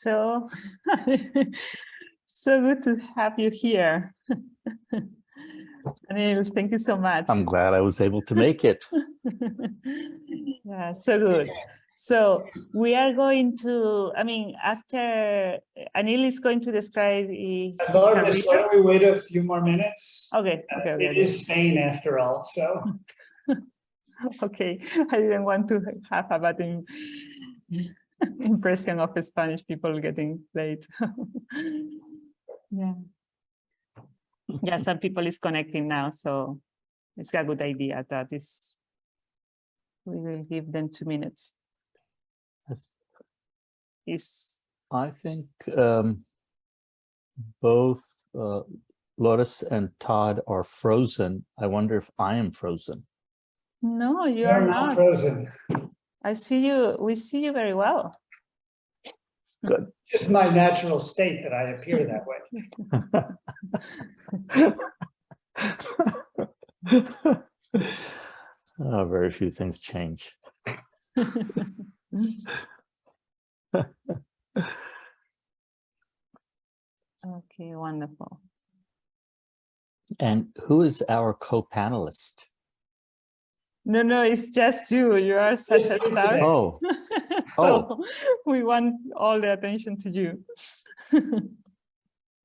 So, so good to have you here. Anil, thank you so much. I'm glad I was able to make it. yeah, so good. So we are going to, I mean, after Anil is going to describe his why don't we wait a few more minutes? Okay, Uh, okay, okay. It is Spain after all, so. Okay, I didn't want to have a bad im- impression of Spanish people getting late. Yeah. Yeah, some people is connecting now, so it's a good idea that is. We will give them two minutes. Is, I think um, both uh, Lotus and Todd are frozen. I wonder if I am frozen. no, you You're are not not. frozen. I see you, we see you very well. Good. Just my natural state that I appear that way. Oh, very few things change. Okay, wonderful. And who is our co-panelist? No, no, it's just you. You are such a star. Oh, So we want all the attention to you.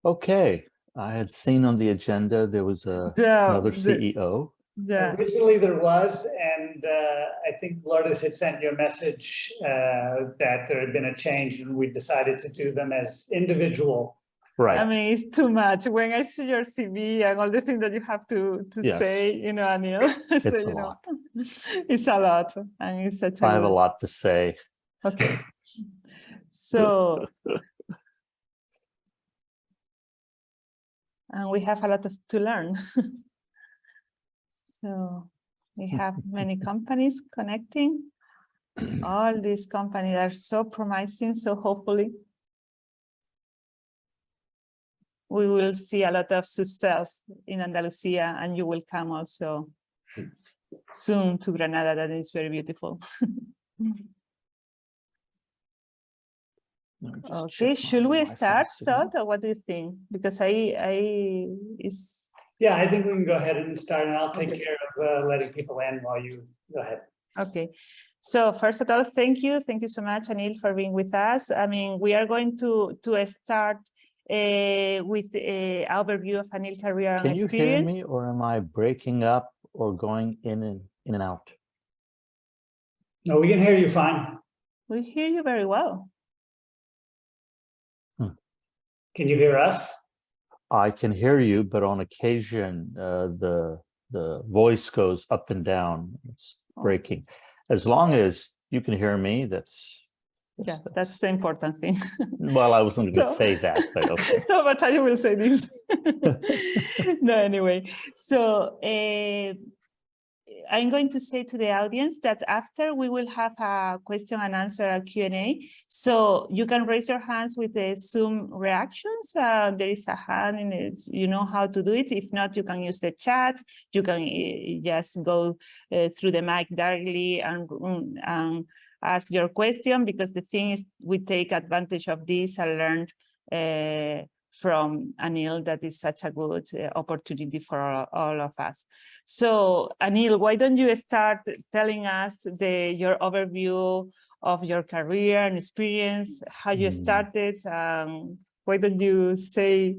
okay. I had seen on the agenda, there was a, Yeah, another E the- CEO. Yeah, Originally there was, and uh, I think Lourdes had sent you a message uh, that there had been a change and we decided to do them as individual. Right i mean, it's too much. When I see your CV and all the things that you have to, to Yes. say, you know, Anil, so, It's a you know, lot. it's a lot and it's such a I have a lot to say. Okay. So. And we have a lot of, to learn. So we have many companies connecting. All these companies are so promising, so hopefully we will see a lot of success in Andalusia and you will come also soon to Granada, that is very beautiful. Let me just Okay, should we start, signal. Todd, or what do you think? Because I, I, is, Yeah, I think we can go ahead and start and I'll take care of uh, letting people in while you go ahead. okay. So first of all, thank you. Thank you so much, Anil, for being with us. I mean, we are going to, to start uh, with an overview of Anil career and experience. Can you hear experience. me or am I breaking up or going in and in and out? No, we can hear you fine. We hear you very well. Can you hear us? I can hear you, but on occasion, uh, the, the voice goes up and down. It's Oh. breaking. As long as you can hear me, that's. Yeah, that's the important thing. Well, I wasn't going to say that, but okay. no, but I will say this. no, anyway. So uh, I'm going to say to the audience that after we will have a question and answer a Q&A. So you can raise your hands with the Zoom reactions. Uh, there is a hand in it. You know how to do it. If not, you can use the chat. You can uh, just go uh, through the mic directly and, and ask your question because the thing is we take advantage of this and learn uh, from Anil that is such a good uh, opportunity for all, all of us. So Anil, why don't you start telling us the your overview of your career and experience, how you Mm. started, um, why don't you say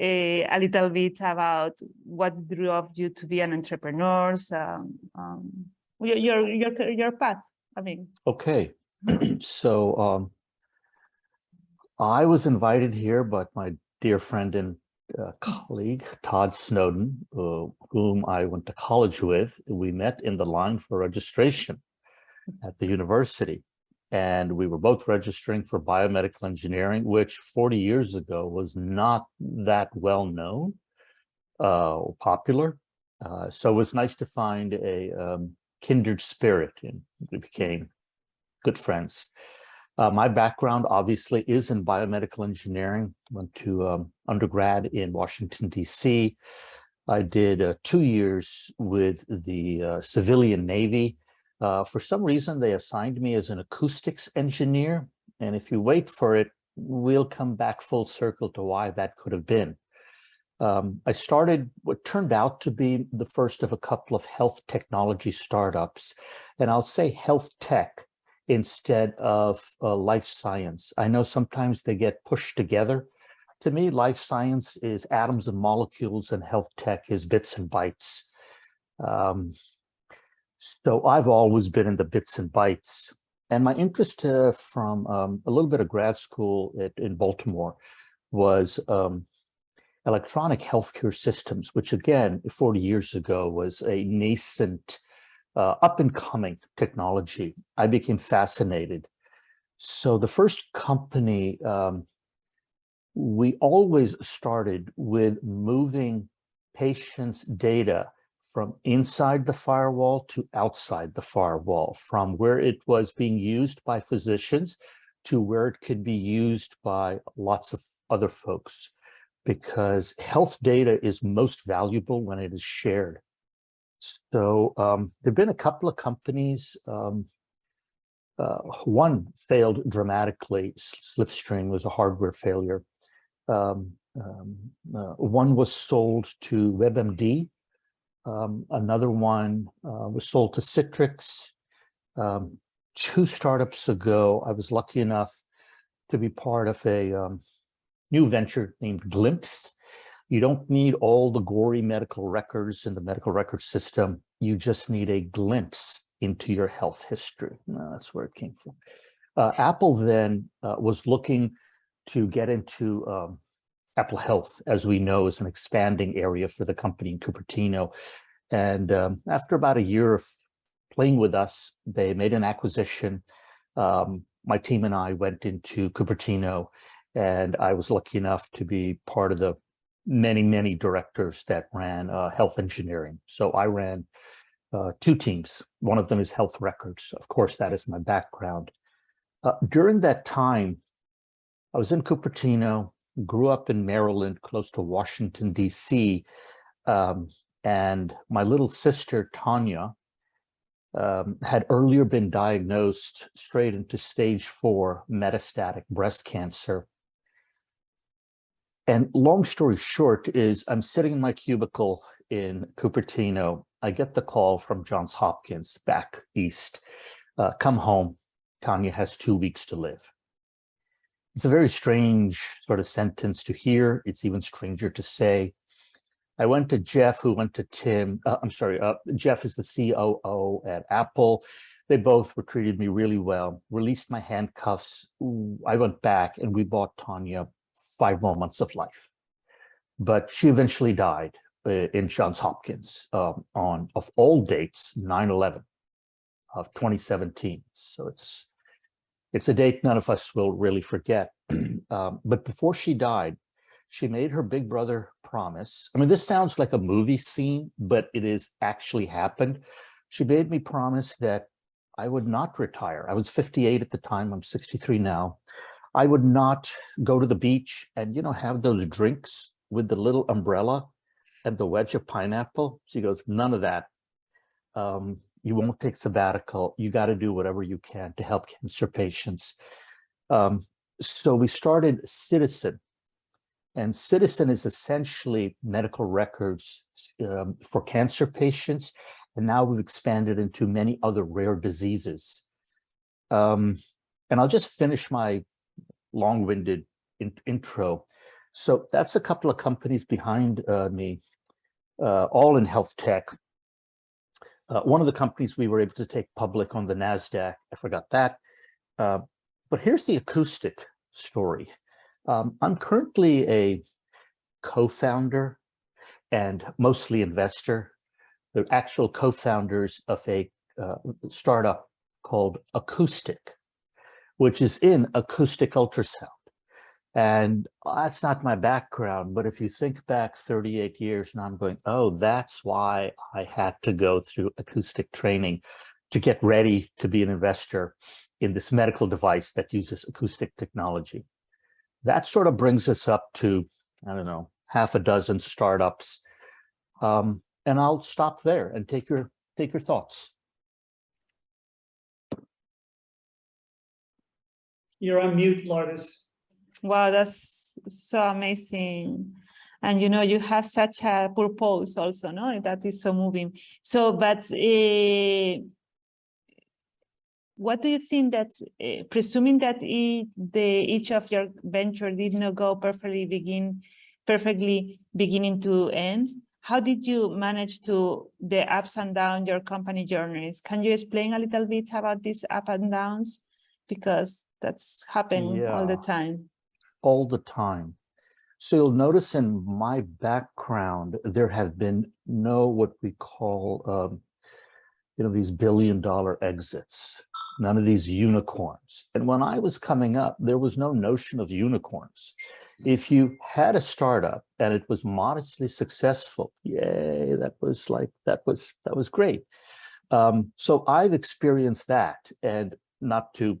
uh, a little bit about what drove you to be an entrepreneur, um, um, your, your, your, your path, Mean. Okay, so um, I was invited here but my dear friend and uh, colleague, Todd Snowden, uh, whom I went to college with. We met in the line for registration at the university. And we were both registering for biomedical engineering, which 40 years ago was not that well known uh, or popular. Uh, so it was nice to find a um, kindred spirit and we became good friends. Uh, my background obviously is in biomedical engineering. Went to um, undergrad in Washington, D.C. I did uh, two years with the uh, civilian Navy. Uh, for some reason, they assigned me as an acoustics engineer. And if you wait for it, we'll come back full circle to why that could have been. Um, I started what turned out to be the first of a couple of health technology startups, and I'll say health tech instead of uh, life science. I know sometimes they get pushed together. To me, life science is atoms and molecules, and health tech is bits and bytes. Um, so I've always been in the bits and bytes. And my interest uh, from um, a little bit of grad school at, in Baltimore was um, electronic healthcare systems, which again, 40 years ago was a nascent, uh, up and coming technology. I became fascinated. So the first company, um, we always started with moving patients' data from inside the firewall to outside the firewall, from where it was being used by physicians to where it could be used by lots of other folks, because health data is most valuable when it is shared. So um, there've been a couple of companies, um, uh, one failed dramatically, Slipstream was a hardware failure. Um, um uh, one was sold to WebMD, um, another one uh, was sold to Citrix. Um, two startups ago, I was lucky enough to be part of a new venture named Glimpse. You don't need all the gory medical records in the medical record system. You just need a glimpse into your health history. that's where it came from. Uh, Apple then uh, was looking to get into um, Apple Health, as we know, is an expanding area for the company in Cupertino. And um, after about a year of playing with us, they made an acquisition. Um, my team and I went into Cupertino, and I was lucky enough to be part of the many, many directors that ran uh, health engineering. So I ran uh, two teams. One of them is health records. Of course, that is my background. Uh, during that time, I was in Cupertino, grew up in Maryland, close to Washington, D.C., um, and my little sister, Tanya, um, had earlier been diagnosed straight into stage four metastatic breast cancer. And long story short is I'm sitting in my cubicle in Cupertino. I get the call from Johns Hopkins back east. Uh, come home. Tanya has two weeks to live. It's a very strange sort of sentence to hear. It's even stranger to say. I went to Jeff, who went to Tim. Uh, I'm sorry, uh, Jeff is the COO at Apple. They both were treated me really well, released my handcuffs. I went back and we bought Tanya five more months of life. But she eventually died uh, in Johns Hopkins um, on, of all dates, 9-11 of 2017. So it's it's a date none of us will really forget. um, but before she died, she made her big brother promise. I mean, this sounds like a movie scene, but it is actually happened. She made me promise that I would not retire. I was 58 at the time. I'm 63 now. I would not go to the beach and, you know, have those drinks with the little umbrella and the wedge of pineapple. She goes, none of that. Um, you won't take sabbatical. You got to do whatever you can to help cancer patients. Um, so we started Ciitizen. and Ciitizen is essentially medical records um, for cancer patients. And now we've expanded into many other rare diseases. Um, and I'll just finish my long-winded in intro. So that's a couple of companies behind uh, me, uh, all in health tech. Uh, one of the companies we were able to take public on the NASDAQ, I forgot that. Uh, but here's the acoustic story. Um, I'm currently a co-founder and mostly investor. The actual co-founders of a uh, startup called Acoustic, which is in acoustic ultrasound. And that's not my background, but if you think back 38 years now I'm going, oh, that's why I had to go through acoustic training to get ready to be an investor in this medical device that uses acoustic technology that sort of brings us up to, I don't know, half a dozen startups. Um, and I'll stop there and take your take your thoughts. You're on mute, Lourdes. Wow, that's so amazing. And you know, you have such a purpose also, no? That is so moving. So, but uh, what do you think that, uh, presuming that the each of your venture did not go perfectly begin, perfectly beginning to end, how did you manage to the ups and downs your company journeys? Can you explain a little bit about these up and downs? Because that's happening all the time. all the time. So you'll notice in my background, there have been no what we call, um, you know, these billion dollar exits, none of these unicorns. And when I was coming up, there was no notion of unicorns. If you had a startup and it was modestly successful, yay, that was like, that was, that was great. Um, so I've experienced that and not to,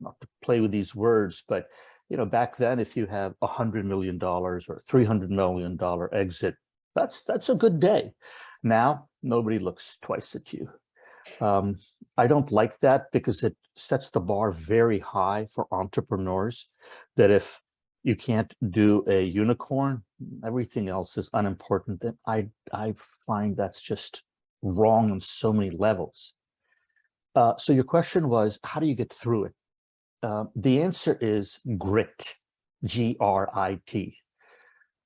not to play with these words, but you know, back then, if you have a hundred million dollars or three hundred million dollar exit, that's that's a good day. Now, nobody looks twice at you. Um, I don't like that because it sets the bar very high for entrepreneurs. That if you can't do a unicorn, everything else is unimportant. And I I find that's just wrong on so many levels. Uh, so your question was, how do you get through it? Uh, the answer is grit, G-R-I-T.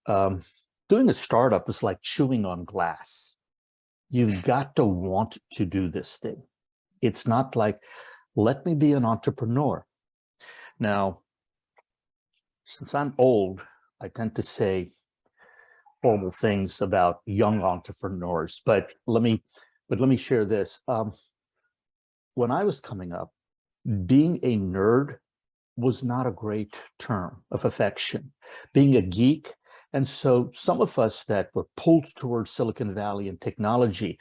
Um, doing a startup is like chewing on glass. You've got to want to do this thing. It's not like, let me be an entrepreneur. Now, since I'm old, I tend to say horrible things about young entrepreneurs, but let me, but let me share this. Um, when I was coming up, being a nerd was not a great term of affection, being a geek. And so some of us that were pulled towards Silicon Valley and technology,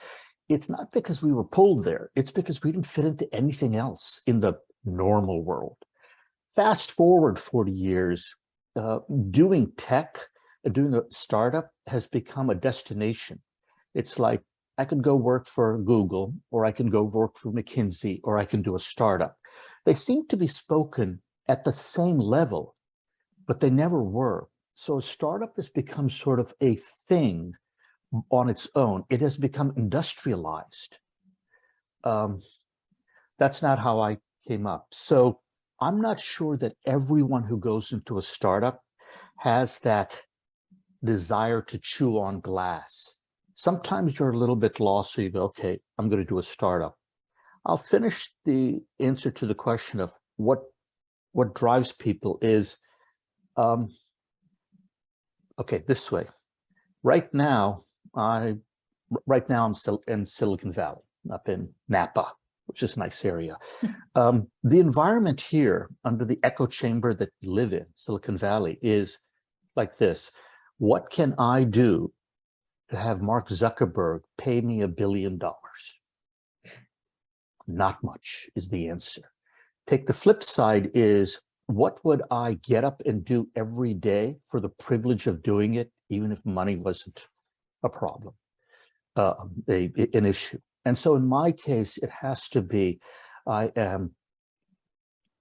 it's not because we were pulled there, it's because we didn't fit into anything else in the normal world. Fast forward 40 years, uh, doing tech, uh, doing a startup has become a destination. It's like I could go work for Google, or I can go work for McKinsey, or I can do a startup they seem to be spoken at the same level, but they never were. So a startup has become sort of a thing on its own. It has become industrialized. Um, that's not how I came up. So I'm not sure that everyone who goes into a startup has that desire to chew on glass. Sometimes you're a little bit lost, so you go, okay, I'm going to do a startup. I'll finish the answer to the question of what what drives people is, um, okay, this way. Right now, I right now I'm still in Silicon Valley, up in Napa, which is a nice area. um, the environment here under the echo chamber that we live in, Silicon Valley, is like this. What can I do to have Mark Zuckerberg pay me a billion dollars? Not much is the answer. Take the flip side is, what would I get up and do every day for the privilege of doing it, even if money wasn't a problem, uh, a, an issue? And so in my case, it has to be, I am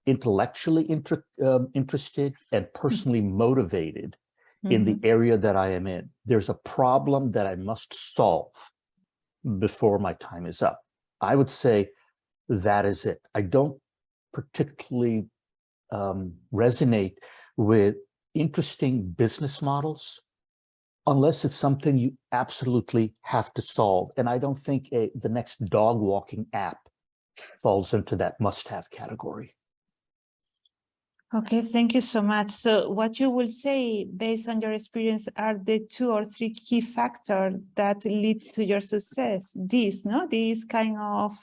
intellectually inter, um, interested and personally motivated in the area that I am in. There's a problem that I must solve before my time is up. I would say that is it. I don't particularly um, resonate with interesting business models unless it's something you absolutely have to solve. And I don't think a, the next dog walking app falls into that must-have category. Okay, thank you so much. So what you will say, based on your experience, are the two or three key factors that lead to your success? This, no? These kind of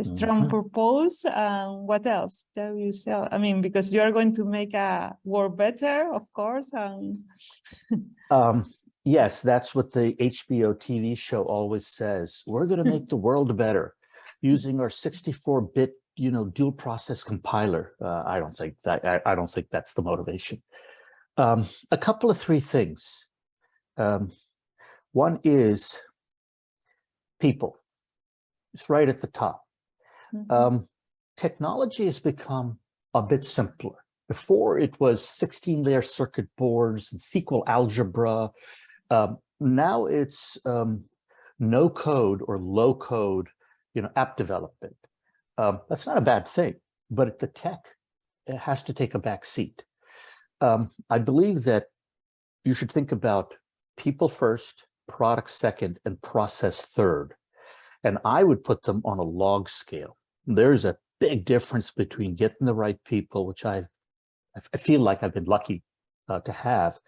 strong Mhm. purpose. Um, what else? Tell you so. I mean, because you are going to make a world better, of course. Um, Um, yes, that's what the HBO TV show always says. We're going to make the world better using our 64-bit, you know, dual process compiler. Uh, I don't think that I, I don't think that's the motivation. Um, a couple of three things. Um, one is people. It's right at the top. Mhm. Um, technology has become a bit simpler, Before it was 16 layer circuit boards and SQL algebra. Um, now it's um, no code or low code, you know, app development. Um, that's not a bad thing, but the tech has to take a back seat. Um, I believe that you should think about people first, product second, and process third. And I would put them on a log scale. There's a big difference between getting the right people, which I, I feel like I've been lucky uh, to have.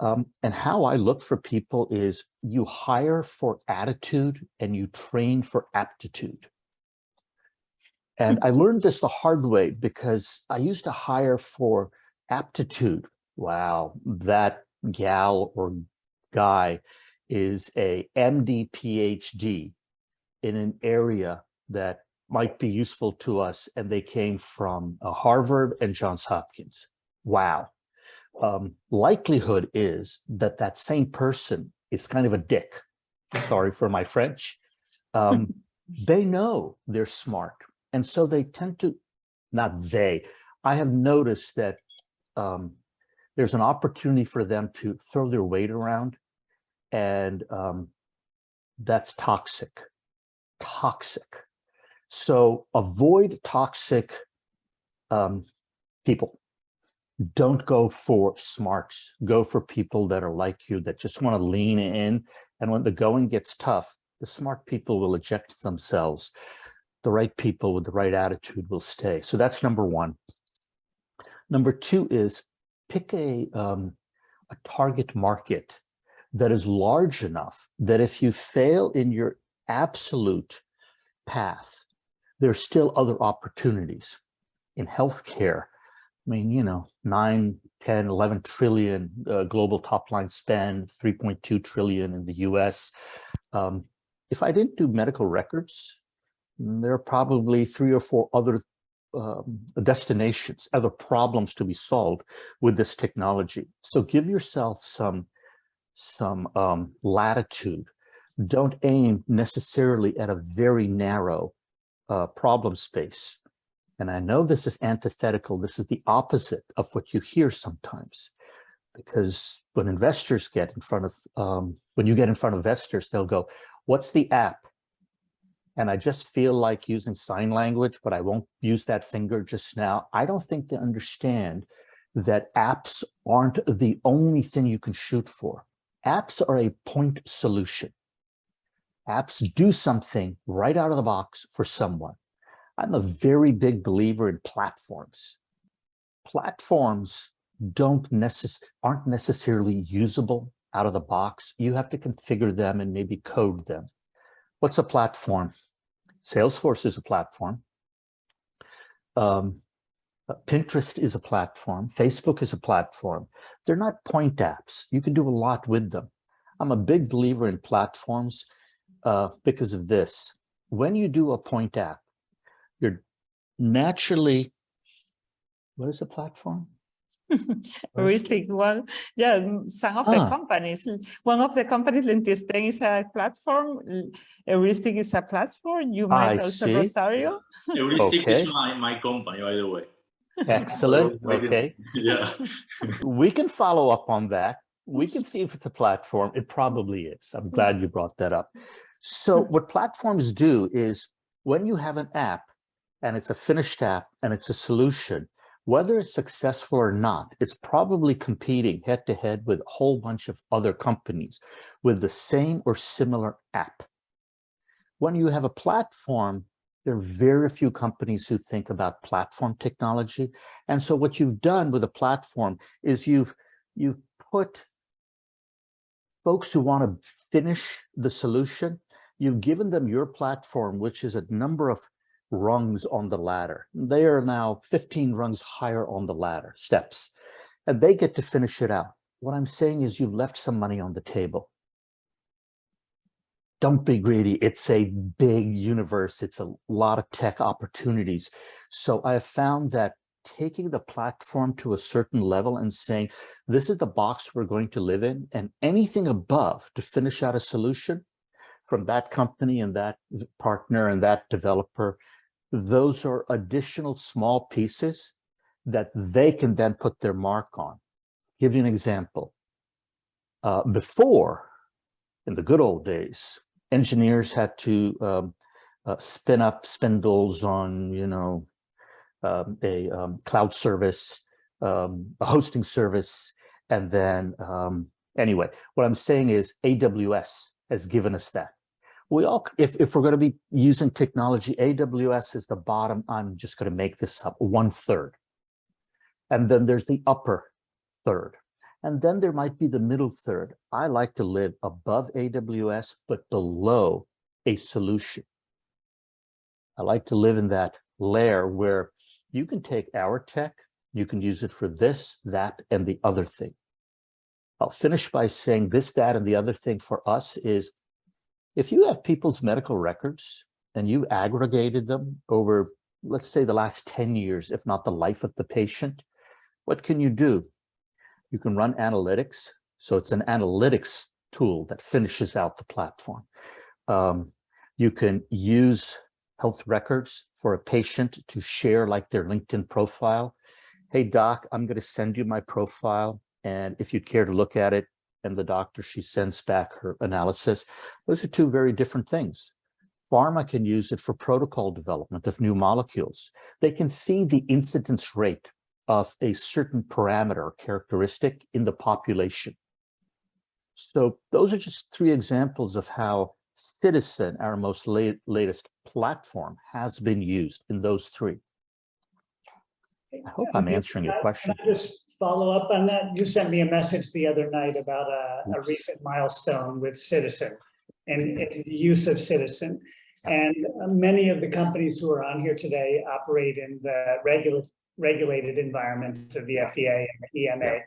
Um, and how I look for people is you hire for attitude and you train for aptitude. And I learned this the hard way because I used to hire for aptitude. Wow, that gal or guy is a MD PhD in an area that might be useful to us and they came from uh, Harvard and Johns Hopkins. Wow. Um, likelihood is that that same person is kind of a dick. Sorry for my French. Um, they know they're smart. And so they tend to, not they, I have noticed that um, there's an opportunity for them to throw their weight around and um, that's toxic, toxic. So avoid toxic um, people. Don't go for smarts, go for people that are like you, that just wanna lean in. And when the going gets tough, the smart people will eject themselves. The right people with the right attitude will stay. So that's number one. Number two is pick a, um, a target market that is large enough that if you fail in your absolute path, there's still other opportunities in healthcare. I mean, you know, 9, 10, 11 trillion uh, global top line spend, 3.2 trillion in the US. Um, if I didn't do medical records, there are probably three or four other um, destinations, other problems to be solved with this technology. So give yourself some, some um, latitude. Don't aim necessarily at a very narrow uh, problem space. And I know this is antithetical. This is the opposite of what you hear sometimes. Because when investors get in front of, um, when you get in front of investors, they'll go, what's the app? and I just feel like using sign language, but I won't use that finger just now. I don't think they understand that apps aren't the only thing you can shoot for. Apps are a point solution. Apps do something right out of the box for someone. I'm a very big believer in platforms. Platforms don't necess aren't necessarily usable out of the box. You have to configure them and maybe code them. What's a platform? Salesforce is a platform. Um, uh, Pinterest is a platform. Facebook is a platform. They're not point apps. You can do a lot with them. I'm a big believer in platforms uh, because of this. When you do a point app, you're naturally, what is a platform? Heuristic one, yeah, mm, some of the Ah. companies, one of the companies, Lentisten is a platform, l- Heuristic is a platform, you might I also see. Rosario. Heuristic Okay. is my, my company, by the way. Excellent. So we can- Okay. Yeah. We can follow up on that. We can see if it's a platform. It probably is. I'm glad you brought that up. So hmm. what platforms do is when you have an app and it's a finished app and it's a solution, whether it's successful or not, it's probably competing head to head with a whole bunch of other companies with the same or similar app. When you have a platform, there are very few companies who think about platform technology. And so what you've done with a platform is you've you've put folks who want to finish the solution, you've given them your platform, which is a number of rungs on the ladder. They are now 15 rungs higher on the ladder, steps, and they get to finish it out. What I'm saying is you've left some money on the table. Don't be greedy. It's a big universe. It's a lot of tech opportunities. So I have found that taking the platform to a certain level and saying, this is the box we're going to live in, and anything above to finish out a solution from that company and that partner and that developer, those are additional small pieces that they can then put their mark on. Give you an example. Uh, before, in the good old days, engineers had to um, uh, spin up spindles on, you know, um, a um, cloud service, um, a hosting service, and then anyway, what I'm saying is AWS has given us that. We all, if, if we're going to be using technology, AWS is the bottom, I'm just going to make this up, one third. And then there's the upper third. And then there might be the middle third. I like to live above AWS, but below a solution. I like to live in that layer where you can take our tech, you can use it for this, that, and the other thing. I'll finish by saying this, that, and the other thing for us is if you have people's medical records and you aggregated them over, let's say the last 10 years, if not the life of the patient, what can you do? You can run analytics. So it's an analytics tool that finishes out the platform. Um, you can use health records for a patient to share like their LinkedIn profile. Hey, doc, I'm going to send you my profile. And if you'd care to look at it, and the doctor, she sends back her analysis. Those are two very different things. Pharma can use it for protocol development of new molecules. They can see the incidence rate of a certain parameter characteristic in the population. So those are just three examples of how Ciitizen, our most late, latest platform, has been used in those three. I hope I'm answering your question. I Just follow up on that. You sent me a message the other night about a, a recent milestone with Ciitizen and, and use of Ciitizen. And many of the companies who are on here today operate in the regula- regulated environment of the FDA and the EMA.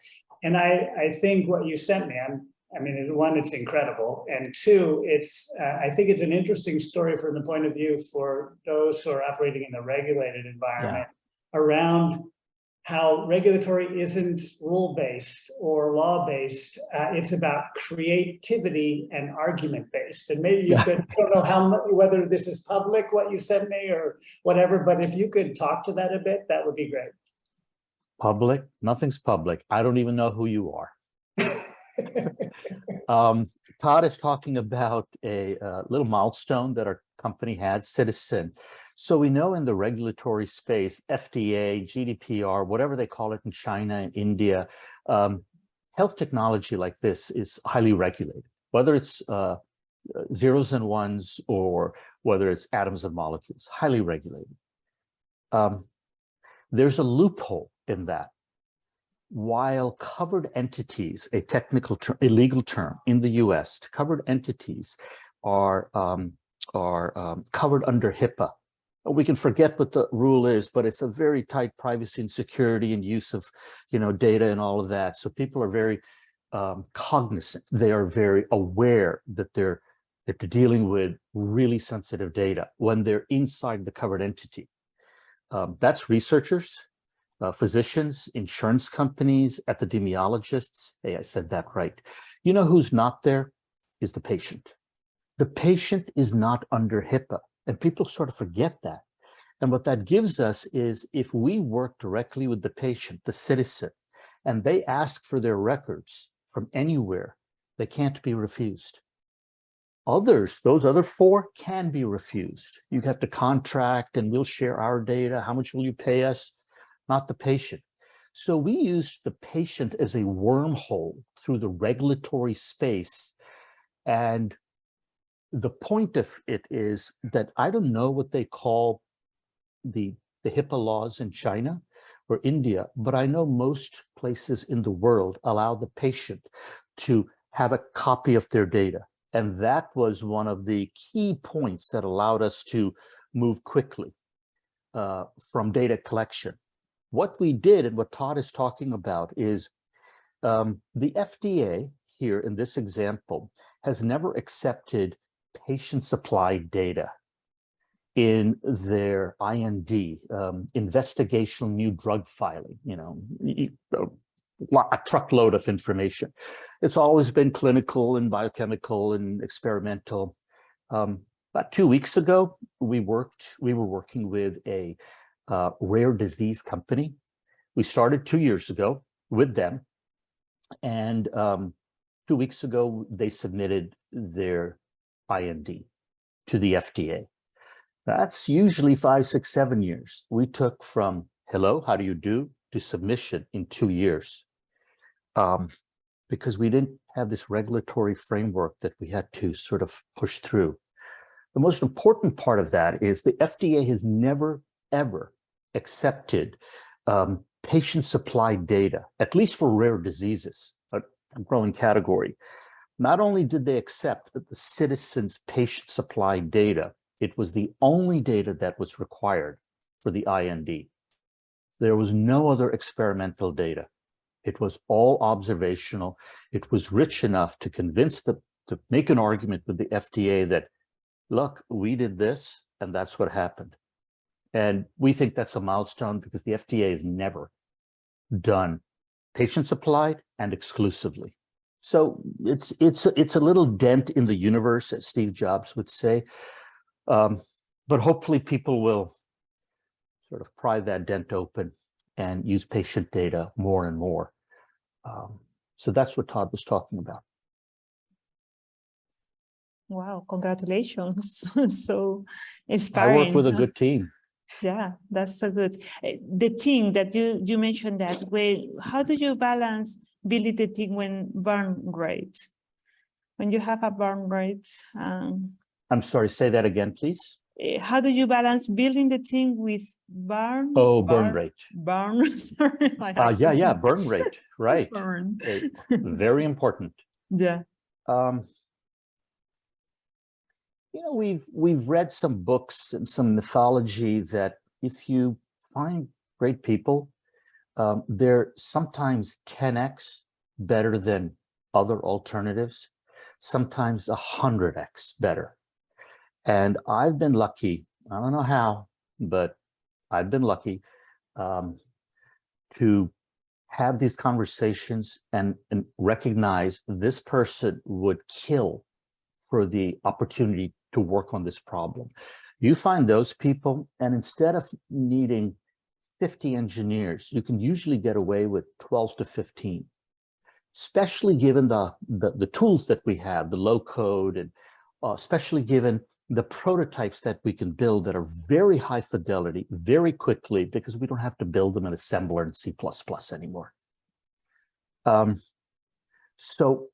And I, I think what you sent me, I'm, I mean, one, it's incredible. And two, it's, uh, I think it's an interesting story from the point of view for those who are operating in the regulated environment around how regulatory isn't rule-based or law-based. Uh, it's about creativity and argument-based. And maybe you Yeah. could, I don't know how, mu- whether this is public, what you sent me or whatever, but if you could talk to that a bit, that would be great. Public, nothing's public. I don't even know who you are. Um, Todd is talking about a uh, little milestone that our company had, Ciitizen. So we know in the regulatory space, FDA, GDPR, whatever they call it in China and India, um, health technology like this is highly regulated, whether it's uh, zeros and ones or whether it's atoms and molecules, highly regulated. Um, there's a loophole in that while covered entities, a technical term, a legal term in the US, covered entities are, um, are um, covered under HIPAA. We can forget what the rule is, but it's a very tight privacy and security and use of, you know, data and all of that. So people are very um, cognizant. They are very aware that they're that they're dealing with really sensitive data when they're inside the covered entity. Um, that's researchers, uh, physicians, insurance companies, epidemiologists. Hey, I said that right. You know who's not there is the patient. The patient is not under HIPAA, and people sort of forget that. And what that gives us is if we work directly with the patient, the citizen, and they ask for their records from anywhere, they can't be refused. Others, those other four can be refused. You have to contract and we'll share our data. How much will you pay us? not the patient. So we use the patient as a wormhole through the regulatory space. And the point of it is that I don't know what they call the, the HIPAA laws in China or India, but I know most places in the world allow the patient to have a copy of their data. And that was one of the key points that allowed us to move quickly uh, from data collection what we did and what Todd is talking about is um, the FDA here in this example has never accepted patient supplied data in their IND, um, investigational new drug filing, you know, a truckload of information. It's always been clinical and biochemical and experimental. Um, about two weeks ago, we worked, we were working with a uh, rare disease company we started two years ago with them. And um, two weeks ago, they submitted their IND to the FDA. That's usually five, six, seven years. We took from hello, how do you do to submission in two years. Um, because we didn't have this regulatory framework that we had to sort of push through. The most important part of that is the FDA has never, ever accepted um, patient supply data, at least for rare diseases, a a growing category. Not only did they accept that the citizens' patient supply data, it was the only data that was required for the IND. There was no other experimental data. It was all observational. It was rich enough to convince the, to make an argument with the FDA that, look, we did this and that's what happened. And we think that's a milestone because the FDA has never done patient supplied and exclusively. So it's it's it's a little dent in the universe, as Steve Jobs would say. Um, but hopefully people will sort of pry that dent open and use patient data more and more. Um, so that's what Todd was talking about. Wow, congratulations. So inspiring. I work with a good team. Yeah, that's so good. Eh, The team that you, you mentioned that way, how do you balance building the team when burn rate? When you have a burn rate, um, I'm sorry, say that again, please. eh, how do you balance building the team with burn? Oh, burn rate. Burn, sorry. Uh, yeah, yeah, burn rate, right. Burn, Eh, Very important. yeah, Um, you know, we've we've read some books and some mythology that if you find great people, um, they're sometimes 10x better than other alternatives, sometimes 100x better. And I've been lucky, I don't know how, but I've been lucky um, to have these conversations and, and recognize this person would kill for the opportunity to work on this problem. You find those people, and instead of needing 50 engineers, you can usually get away with 12 to 15, especially given the, the, the tools that we have, the low code, and uh, especially given the prototypes that we can build that are very high fidelity, very quickly, because we don't have to build them in assembler and C++ anymore. Um, so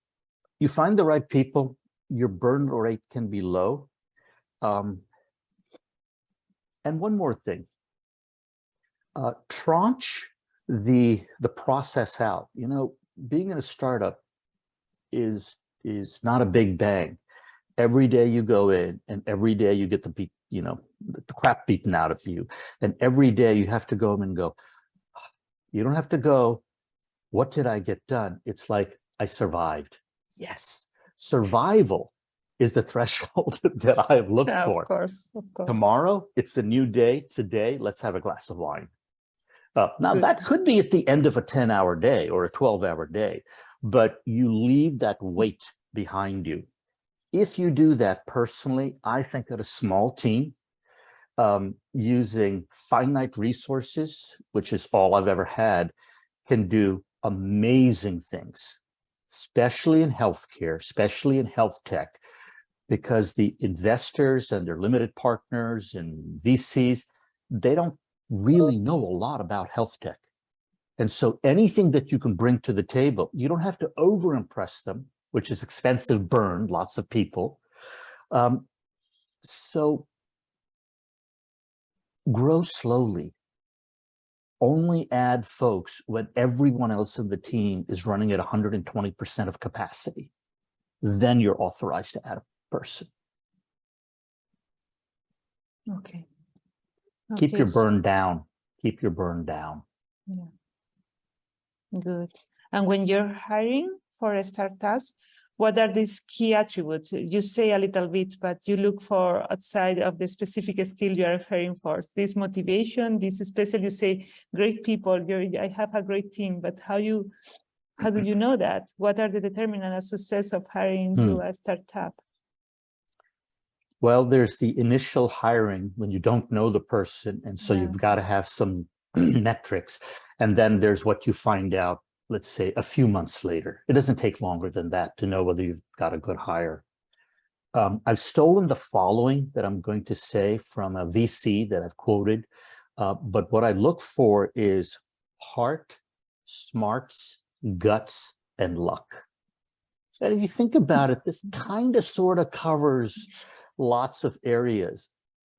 you find the right people, your burn rate can be low. Um, and one more thing, uh, tranche the the process out. You know, being in a startup is is not a big bang. Every day you go in, and every day you get the beat, you know, the crap beaten out of you, and every day you have to go and go. You don't have to go. What did I get done? It's like I survived. Yes, survival is the threshold that I have looked yeah, for. of course, of course. Tomorrow, it's a new day. Today, let's have a glass of wine. Uh, now, that could be at the end of a 10 hour day or a 12 hour day, but you leave that weight behind you. If you do that personally, I think that a small team um, using finite resources, which is all I've ever had, can do amazing things, especially in healthcare, especially in health tech, because the investors and their limited partners and VCs, they don't really know a lot about health tech. And so anything that you can bring to the table, you don't have to over impress them, which is expensive burn, lots of people. Um, so grow slowly. Only add folks when everyone else in the team is running at 120% of capacity. Then you're authorized to add a person. Okay. Keep Okay, your so- burn down. Keep your burn down. Yeah. Good. And when you're hiring for startups, what are these key attributes? You say a little bit, but you look for outside of the specific skill you are hiring for. This motivation, this special, you say, great people, you're, I have a great team, but how you, how do you know that? What are the determinants of success of hiring to hmm. a startup? Well, there's the initial hiring when you don't know the person. And so Yes. you've got to have some metrics. And then there's what you find out, let's say, a few months later. It doesn't take longer than that to know whether you've got a good hire. Um, I've stolen the following that I'm going to say from a VC that I've quoted. Uh, but what I look for is heart, smarts, guts, and luck. And if you think about it, this kind of sort of covers lots of areas.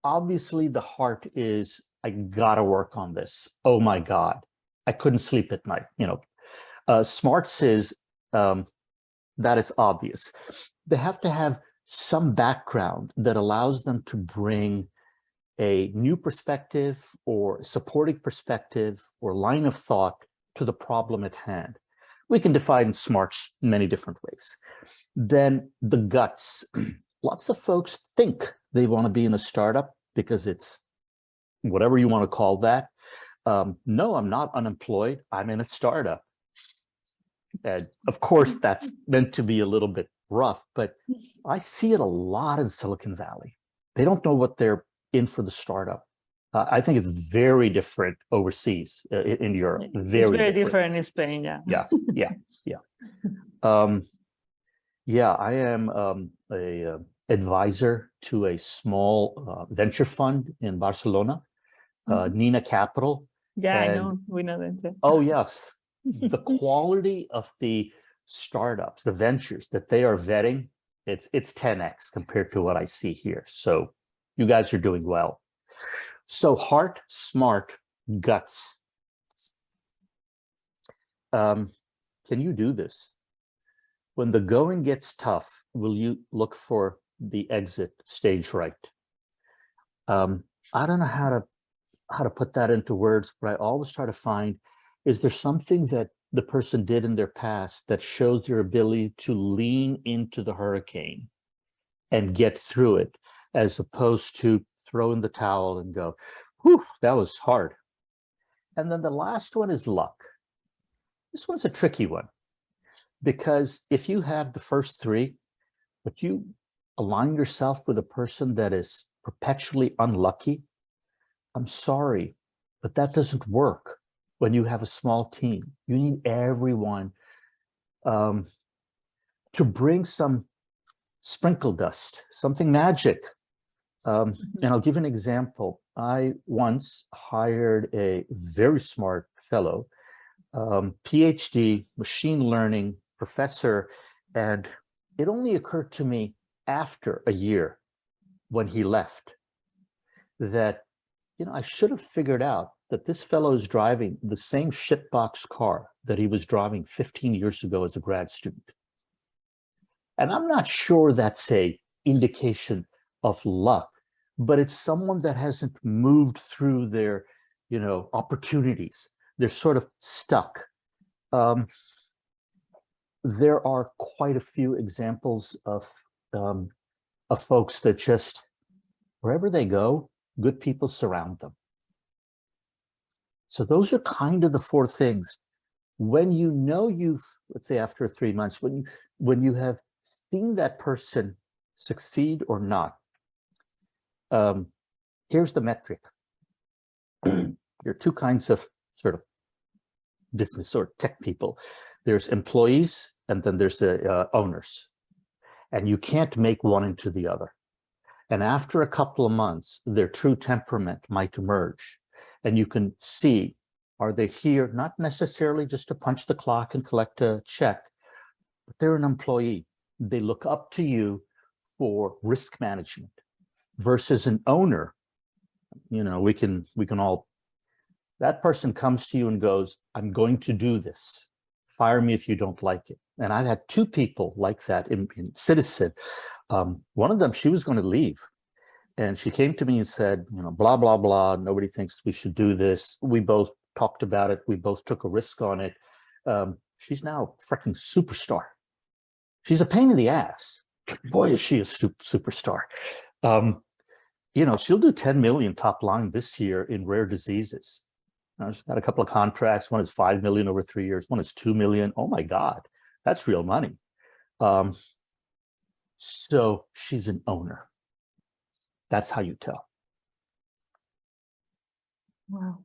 Obviously, the heart is, I gotta work on this. Oh my God, I couldn't sleep at night, you know. Uh, smarts is, um, that is obvious. They have to have some background that allows them to bring a new perspective or supporting perspective or line of thought to the problem at hand. We can define smarts many different ways. Then the guts. Lots of folks think they want to be in a startup because it's whatever you want to call that. Um, no, I'm not unemployed. I'm in a startup. And of course, that's meant to be a little bit rough, but I see it a lot in Silicon Valley. They don't know what they're in for the startup. Uh, I think it's very different overseas uh, in Europe. Very, It's very different in Spain, yeah. Yeah, yeah, yeah. Um, yeah, I am um, a uh, advisor to a small uh, venture fund in Barcelona, uh, Nina Capital. Yeah, I know, we know that. yeah. Oh, yes. The quality of the startups, the ventures that they are vetting, it's it's 10x compared to what I see here. So you guys are doing well. So heart, smart, guts. Um, can you do this? When the going gets tough, will you look for the exit stage right? Um, I don't know how to how to put that into words, but I always try to find, is there something that the person did in their past that shows their ability to lean into the hurricane and get through it, as opposed to throw in the towel and go, whew, that was hard. And then the last one is luck. This one's a tricky one because if you have the first three, but you align yourself with a person that is perpetually unlucky, I'm sorry, but that doesn't work when you have a small team. You need everyone um, to bring some sprinkle dust, something magic. Um, and I'll give an example. I once hired a very smart fellow, um, PhD, machine learning professor, and it only occurred to me after a year when he left that you know, I should have figured out that this fellow is driving the same shitbox car that he was driving 15 years ago as a grad student. And I'm not sure that's a indication of luck, but it's someone that hasn't moved through their, you know, opportunities. They're sort of stuck. Um, there are quite a few examples of, um, of folks that just, wherever they go, good people surround them. So those are kind of the four things. When you know you've, let's say after three months, when you when you have seen that person succeed or not, um, here's the metric. there are two kinds of sort of business or tech people. There's employees and then there's the uh, owners. And you can't make one into the other. And after a couple of months, their true temperament might emerge. And you can see, are they here, not necessarily just to punch the clock and collect a check, but they're an employee. They look up to you for risk management versus an owner. You know, we can, we can all, that person comes to you and goes, I'm going to do this. Fire me if you don't like it. And I had two people like that in, in Ciitizen. Um, one of them, she was going to leave. And she came to me and said, you know, blah, blah, blah. Nobody thinks we should do this. We both talked about it. We both took a risk on it. Um, she's now a freaking superstar. She's a pain in the ass. Boy, is she a superstar. Um, you know, she'll do 10 million top line this year in rare diseases. She's got a couple of contracts. One is 5 million over three years. One is 2 million. Oh my God, that's real money. Um, so she's an owner. That's how you tell. Wow.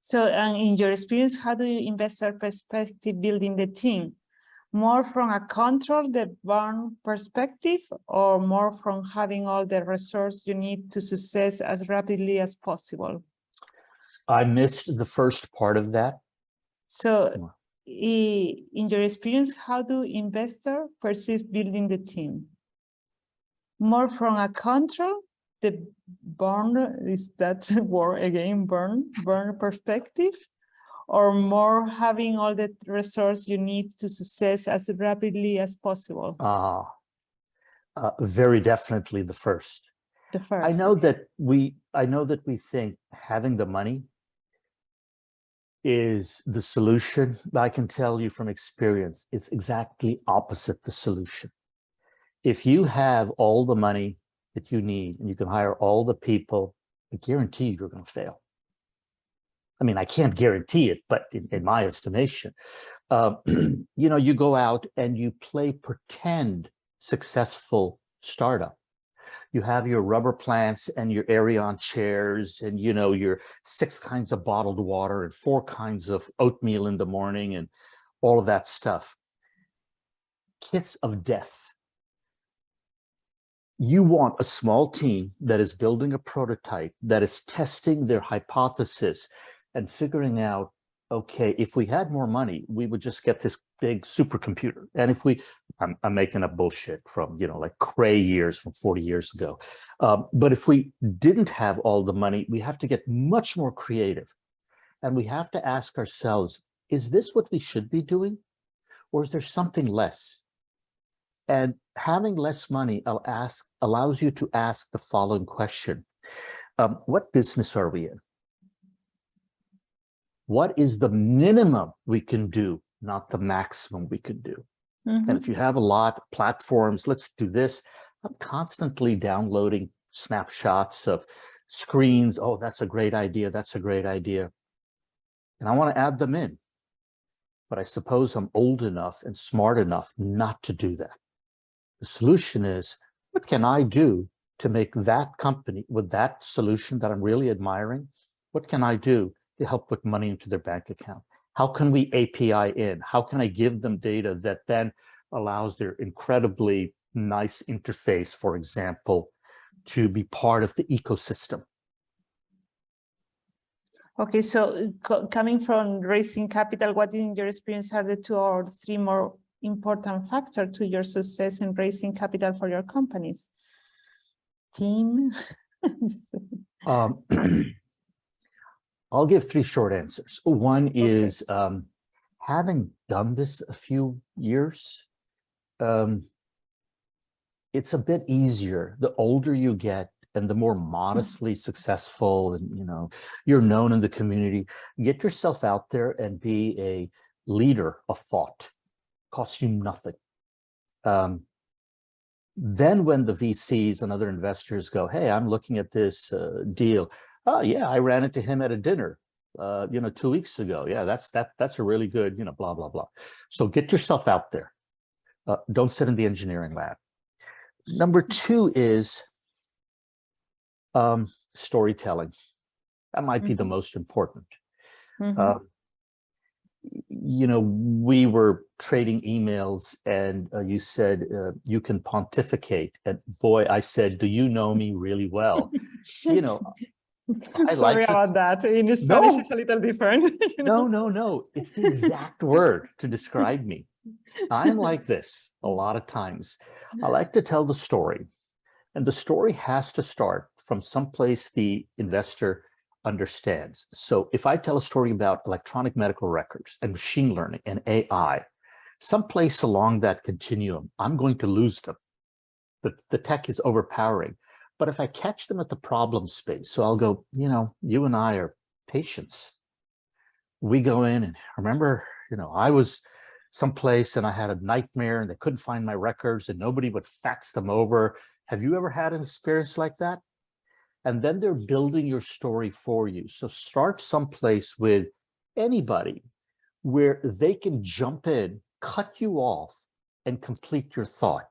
So, and in your experience, how do you investor perspective building the team? More from a control the burn perspective or more from having all the resource you need to success as rapidly as possible? I missed the first part of that. So in your experience, how do investors perceive building the team? More from a control, the burn, is that word again, burn, burn perspective? Or more having all the resource you need to success as rapidly as possible? Uh, uh, very definitely the first. The first. I know that we, I know that we think having the money is the solution, but I can tell you from experience, it's exactly opposite the solution. If you have all the money that you need and you can hire all the people, I guarantee you're going to fail. I mean, I can't guarantee it, but in, in my estimation, uh, you know, you go out and you play pretend successful startup you have your rubber plants and your Aeron chairs and, you know, your six kinds of bottled water and four kinds of oatmeal in the morning and all of that stuff. Kits of death. You want a small team that is building a prototype, that is testing their hypothesis and figuring out, okay, if we had more money, we would just get this big supercomputer. And if we, I'm, I'm making up bullshit from, you know, like Cray years from 40 years ago. Um, but if we didn't have all the money, we have to get much more creative. And we have to ask ourselves, is this what we should be doing? Or is there something less? And having less money I'll ask, allows you to ask the following question. Um, what business are we in? What is the minimum we can do, not the maximum we can do? Mhm. And if you have a lot of platforms, let's do this. I'm constantly downloading snapshots of screens. Oh, that's a great idea. That's a great idea. And I want to add them in. But I suppose I'm old enough and smart enough not to do that. The solution is, what can I do to make that company with that solution that I'm really admiring? What can I do to help put money into their bank account? How can we API in? How can I give them data that then allows their incredibly nice interface, for example, to be part of the ecosystem? Okay, so coming from raising capital, what in your experience are the two or three more important factors to your success in raising capital for your companies? Team? Um, I'll give three short answers. One is um, having done this a few years, um, it's a bit easier. The older you get and the more modestly successful and, you know, you're known in the community, get yourself out there and be a leader of thought. Costs you nothing. Um, then when the VCs and other investors go, hey, I'm looking at this uh, deal. Oh yeah, I ran into him at a dinner, uh, you know, two weeks ago. Yeah, that's that that's a really good, you know, blah, blah, blah. So get yourself out there. Uh, don't sit in the engineering lab. Number two is um, storytelling. That might be the Mhm. most important. Mhm. Uh, you know, we were trading emails and uh, you said uh, you can pontificate. And boy, I said, do you know me really well? You know, Sorry like about that. In Spanish, No. it's a little different. you no, no, no. It's the exact word to describe me. I'm like this a lot of times. I like to tell the story. And the story has to start from someplace the investor understands. So if I tell a story about electronic medical records and machine learning and AI, someplace along that continuum, I'm going to lose them. The, the tech is overpowering. But if I catch them at the problem space, so I'll go, you know, you and I are patients. We go in and remember, you know, I was someplace and I had a nightmare and they couldn't find my records and nobody would fax them over. Have you ever had an experience like that? And then they're building your story for you. So start someplace with anybody where they can jump in, cut you off, and complete your thought.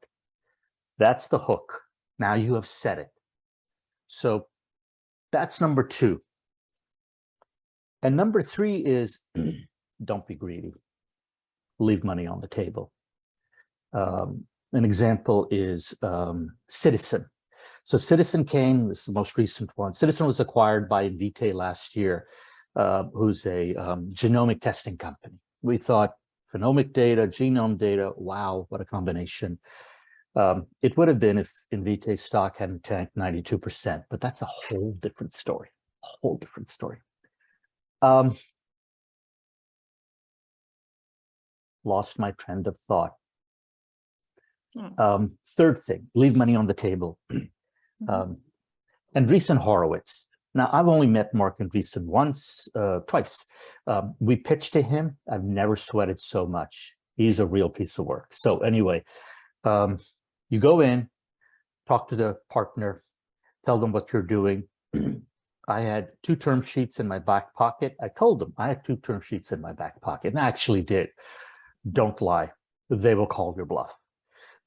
That's the hook. Now you have said it. So that's number two. And number three is don't be greedy. Leave money on the table. Um, an example is um, Ciitizen. So Ciitizen came, this is the most recent one. Ciitizen was acquired by Invitae last year, uh, who's a um, genomic testing company. We thought phenomic data, genome data, wow, what a combination. Um, it would have been if Invitae stock hadn't tanked 92%, but that's a whole different story, a whole different story. Um, lost my trend of thought. Hmm. Um, third thing, leave money on the table. Mhm. Um, Andreessen Horowitz. Now, I've only met Marc Andreessen once, uh, twice. Um, we pitched to him. I've never sweated so much. He's a real piece of work. So anyway, um, you go in, talk to the partner, tell them what you're doing. I had two term sheets in my back pocket. I told them I had two term sheets in my back pocket, and I actually did. Don't lie. They will call your bluff.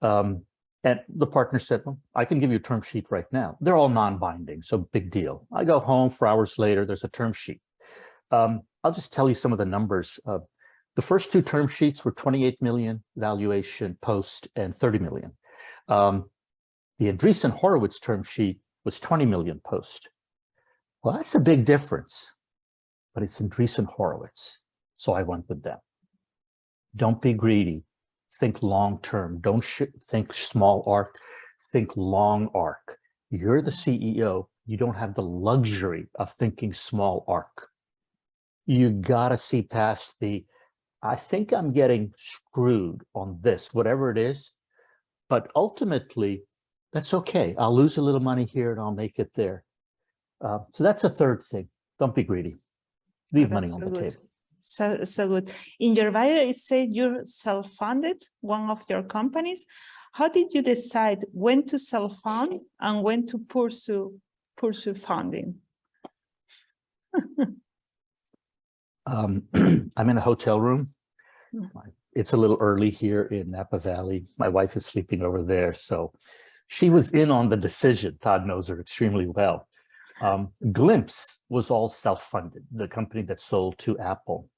Um, and the partner said, well, I can give you a term sheet right now. They're all non-binding, so big deal. I go home four hours later, there's a term sheet. Um, I'll just tell you some of the numbers. Uh, the first two term sheets were 28 million valuation post and 30 million. Um, the Andreessen Horowitz term sheet was 20 million post. Well, that's a big difference, but it's Andreessen Horowitz. So I went with them. Don't be greedy. Think long-term. Don't think small arc. Think long arc. You're the CEO. You don't have the luxury of thinking small arc. You gotta see past the, I think I'm getting screwed on this, whatever it is. But ultimately, that's okay. I'll lose a little money here and I'll make it there. Uh, so that's a third thing. Don't be greedy. Leave money That's on so the good. table. So, so good. In your bio, it said you're self-funded, one of your companies. How did you decide when to self-fund and when to pursue pursue funding? Um, I'm in a hotel room. Hmm. My- It's a little early here in Napa Valley. My wife is sleeping over there, so she was in on the decision. Todd knows her extremely well. Um, Gliimpse was all self-funded, the company that sold to Apple.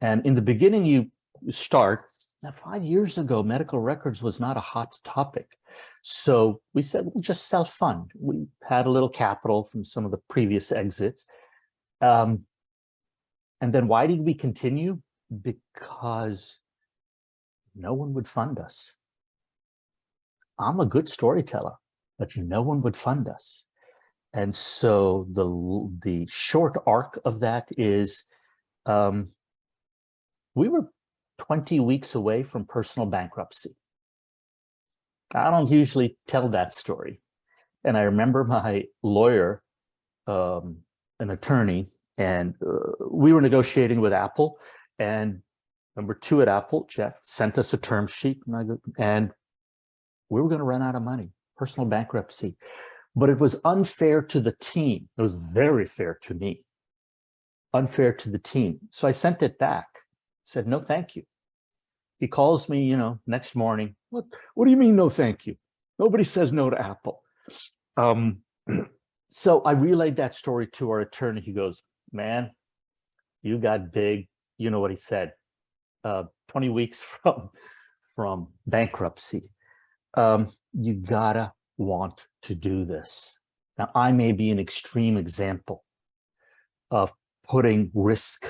And in the beginning, you start, now five years ago, medical records was not a hot topic. So we said, we'll just self-fund. We had a little capital from some of the previous exits. Um, and then why did we continue? Because no one would fund us. I'm a good storyteller, but no one would fund us. And so the, the short arc of that is um, we were 20 weeks away from personal bankruptcy. I don't usually tell that story. And I remember my lawyer, um, an attorney, and uh, we were negotiating with Apple and number two at Apple, Jeff sent us a term sheet and, we were going to run out of money, personal bankruptcy. But it was unfair to the team. It was very fair to me, unfair to the team. So I sent it back, said, no, thank you. He calls me, you know, next morning. What, what do you mean, no, thank you? Nobody says no to Apple. Um, so I relayed that story to our attorney. He goes, man, you got big. You know what he said, uh, 20 weeks from, from bankruptcy. Um, you gotta want to do this. Now, I may be an extreme example of putting risk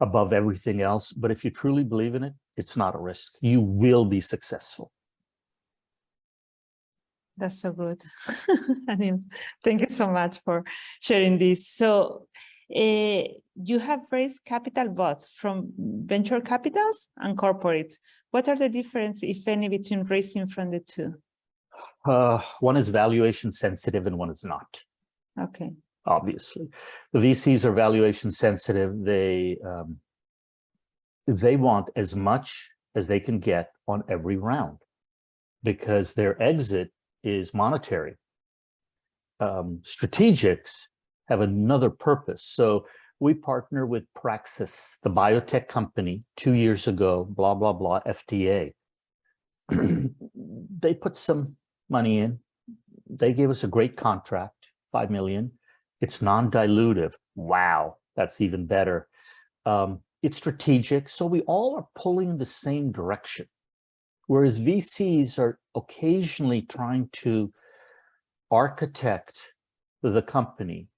above everything else, but if you truly believe in it, it's not a risk. You will be successful. That's so good. Thank you so much for sharing this. So you have raised capital both from venture capitals and corporate. What are the difference, if any, between raising from the two? Uh, one is valuation sensitive and one is not. Okay, obviously. The VCs are valuation sensitive. They um, they want as much as they can get on every round because their exit is monetary. Um, strategics have another purpose. So we partner with Praxis, the biotech company, two years ago, blah, blah, blah, FDA. they put some money in. They gave us a great contract, 5 million. It's non-dilutive. Wow. that's even better. Um, it's strategic, so we all are pulling in the same direction. Whereas VCs are occasionally trying to architect the company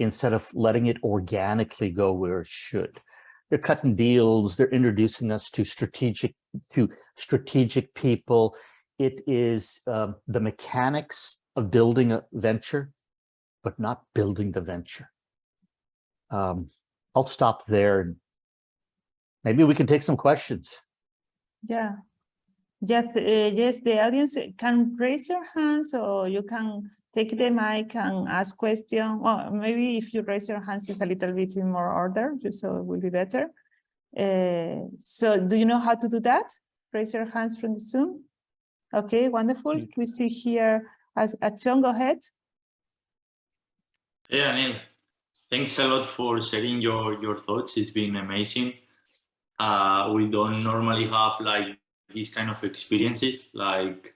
instead of letting it organically go where it should. They're cutting deals, they're introducing us to strategic to strategic people. It is um, the mechanics of building a venture, but not building the venture. Um, I'll stop there and maybe we can take some questions. Yeah. Yes, uh, yes, the audience can raise your hands or you can take the mic and ask question. Well, maybe if you raise your hands, it's a little bit in more order, just so it will be better. Uh, so do you know how to do that? Raise your hands from the Zoom. Okay, wonderful. Mm. We see here as uh, John, go ahead. Yeah, Anil. Thanks a lot for sharing your, your thoughts. It's been amazing. Uh, we don't normally have like these kind of experiences. Like,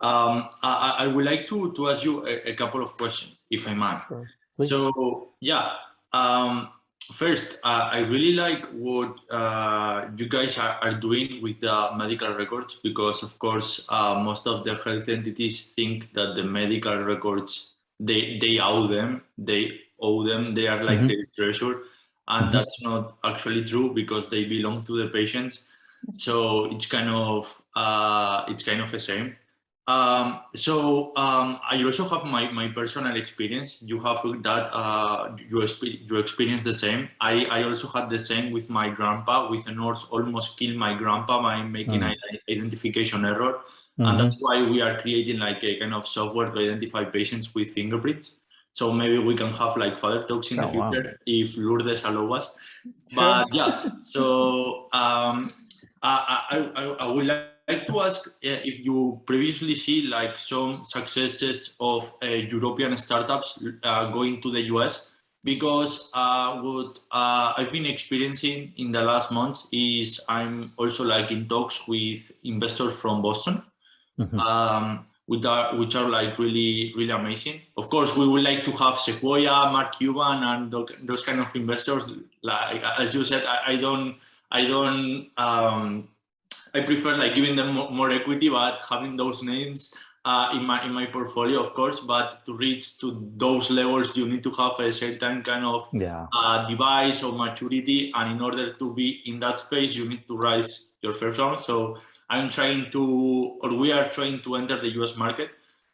um, I, I would like to, to ask you a, a couple of questions, if I might. Sure. So yeah, um, first, uh, I really like what uh, you guys are, are doing with the medical records because, of course, uh, most of the health entities think that the medical records they they owe them, they owe them, they are like Mhm. their treasure, and Mhm. that's not actually true because they belong to the patients. So it's kind of uh, it's kind of the same. Um, so um, I also have my, my personal experience. You have that uh, you, you experience the same. I, I also had the same with my grandpa. With a nurse almost killed my grandpa by making Mm. an identification error, Mhm. and that's why we are creating like a kind of software to identify patients with fingerprints. So maybe we can have like further talks in the Oh, wow. future if Lourdes allow us. But yeah, so um, I, I, I, I would like to ask uh, if you previously see like some successes of uh, European startups uh, going to the US because uh, what uh, I've been experiencing in the last month is I'm also like in talks with investors from Boston Mhm. um, which are which are like really really amazing. Of course, we would like to have Sequoia, Mark Cuban, and those kind of investors. Like as you said, I, I don't I don't um, I prefer like giving them more, more equity, but having those names uh, in my in my portfolio, of course. But to reach to those levels, you need to have a certain kind of Yeah. uh, device or maturity. And in order to be in that space, you need to rise your first round. So I'm trying to, or we are trying to enter the US market.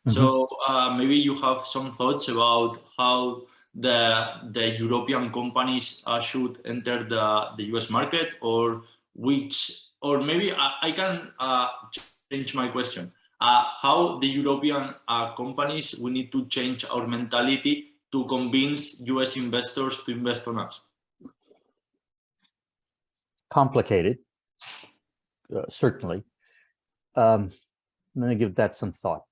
So uh, maybe you have some thoughts about how the the European companies uh, should enter the, the US market or which, or maybe I, I can uh, change my question. Uh, how the European uh, companies, we need to change our mentality to convince US investors to invest on us. Complicated, uh, certainly. Um, I'm going to give that some thought.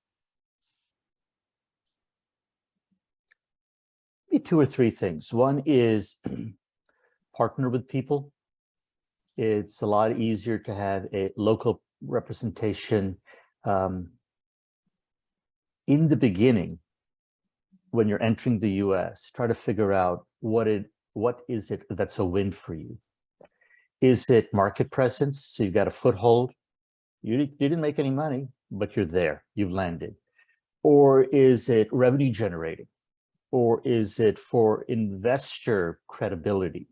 Maybe two or three things. One is partner with people. It's a lot easier to have a local representation um, in the beginning when you're entering the US. Try to figure out what it what is it that's a win for you. Is it market presence? So you've got a foothold. You, you didn't make any money, but you're there. You've landed. Or is it revenue generating? Or is it for investor credibility?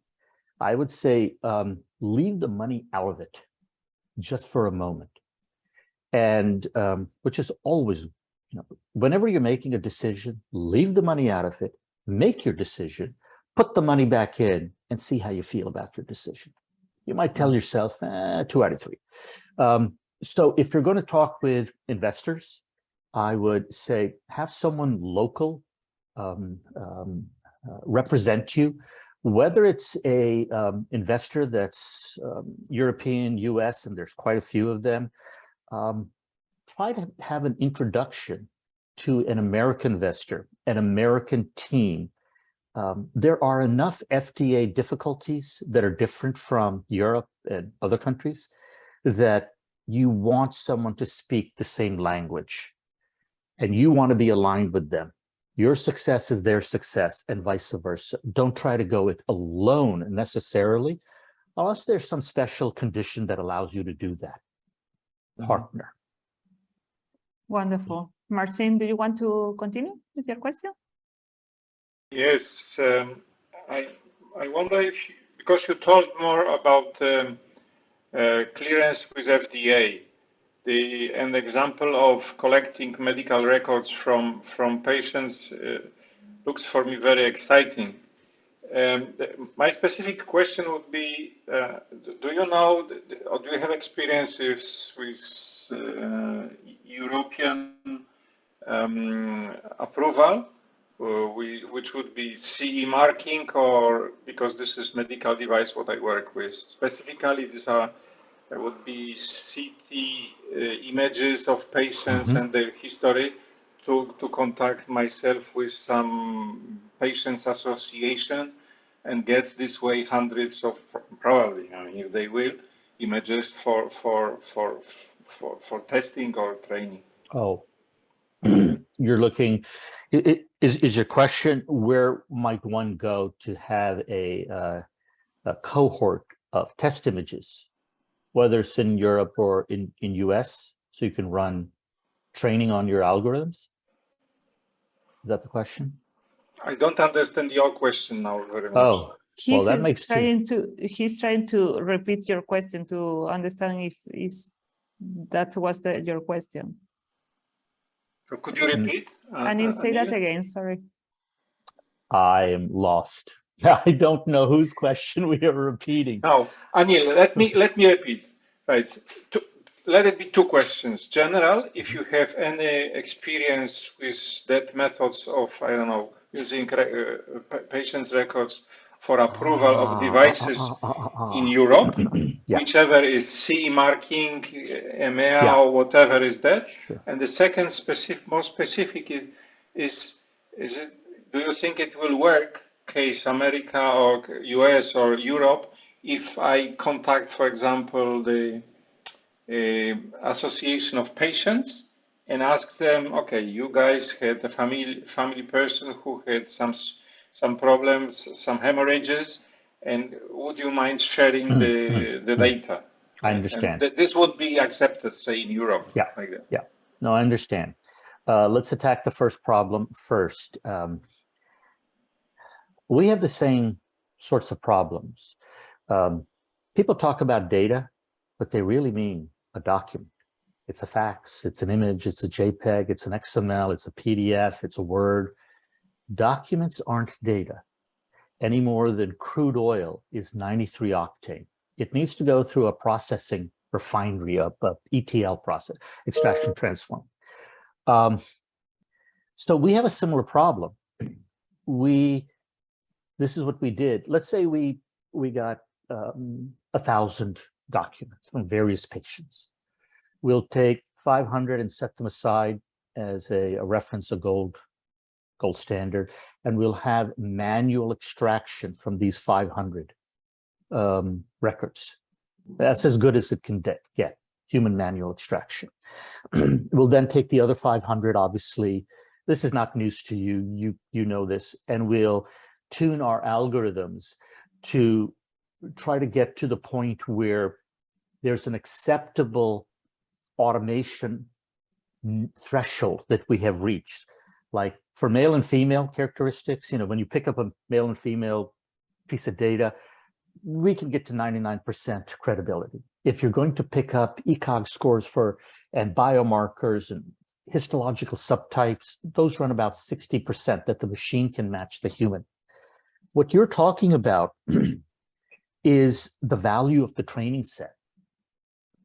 I would say um, leave the money out of it just for a moment. And um, which is always, you know, whenever you're making a decision, leave the money out of it, make your decision, put the money back in and see how you feel about your decision. You might tell yourself, eh, two out of three. Um, so if you're going to talk with investors, I would say have someone local um, um, uh, represent you, whether it's a um, investor that's um, European, US, and there's quite a few of them, um, try to have an introduction to an American investor, an American team. Um, there are enough FDA difficulties that are different from Europe and other countries that you want someone to speak the same language and you want to be aligned with them. Your success is their success and vice versa. Don't try to go it alone necessarily, unless there's some special condition that allows you to do that. Mm-hmm. Partner. Wonderful. Marcin, do you want to continue with your question? Yes, um, I I wonder if because you talked more about um, uh, clearance with FDA, the an example of collecting medical records from from patients uh, looks for me very exciting. Um, my specific question would be: uh, Do you know or do you have experiences with uh, European um, approval? uh, which would be CE marking or because this is medical device what I work with. Specifically, these are there would be CT uh, images of patients Mhm. and their history to, to contact myself with some patients association and gets this way hundreds of probably, I mean, if they will, images for, for, for, for, for testing or training. Oh, you're looking, is, is your question, where might one go to have a, uh, a cohort of test images? Whether it's in Europe or in, in US, so you can run training on your algorithms? Is that the question? I don't understand your question now very much. Oh, He's that is makes two- trying to, he's trying to repeat your question to understand if is that was the, your question. So Could you repeat? uh, I need uh, to say that again, sorry. I am lost. I don't know whose question we are repeating. Now, Anil, let me let me repeat. Right. Two, let it be two questions. General, if you have any experience with that methods of I don't know using re, uh, patients' records for approval of devices ah, ah, ah, ah, in. Europe, Yeah. whichever is CE marking, uh, EMEA Yeah. or whatever is that. Sure. And the second specific, more specific is, is, is it, do you think it will work, case America or US or Europe, if I contact, for example, the uh, association of patients and ask them, okay, you guys had a family, family person who had some, some problems, some hemorrhages, and would you mind sharing the, the data? I understand. th- this would be accepted, say, in Europe. Yeah. Like that. No, I understand. Uh, let's attack the first problem first. Um, we have the same sorts of problems. Um, people talk about data, but they really mean a document. It's a fax, it's an image, it's a JPEG, it's an XML, it's a PDF, it's a Word. Documents aren't data any more than crude oil is 93 octane. It needs to go through a processing refinery, a, a ETL process, extraction transform. Um, so we have a similar problem. We, this is what we did. Let's say we we got um, a thousand documents from various patients. We'll take 500 and set them aside as a, a reference, a gold gold standard, and we'll have manual extraction from these 500 um, records. That's as good as it can get, human manual extraction. we'll then take the other 500, obviously, this is not news to you, you, you know this, and we'll tune our algorithms to try to get to the point where there's an acceptable automation threshold that we have reached. Like for male and female characteristics, you know, when you pick up a male and female piece of data, we can get to 99% credibility. If you're going to pick up ECOG scores for and biomarkers and histological subtypes, those run about 60% that the machine can match the human. What you're talking about is the value of the training set.